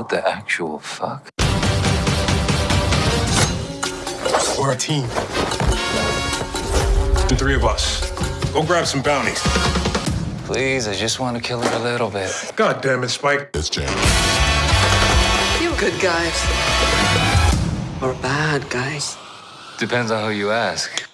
What the actual fuck? We're a team. The three of us. Go grab some bounties. Please, I just want to kill her a little bit. God damn it, Spike. It's Jam. You good guys. Or bad guys. Depends on who you ask.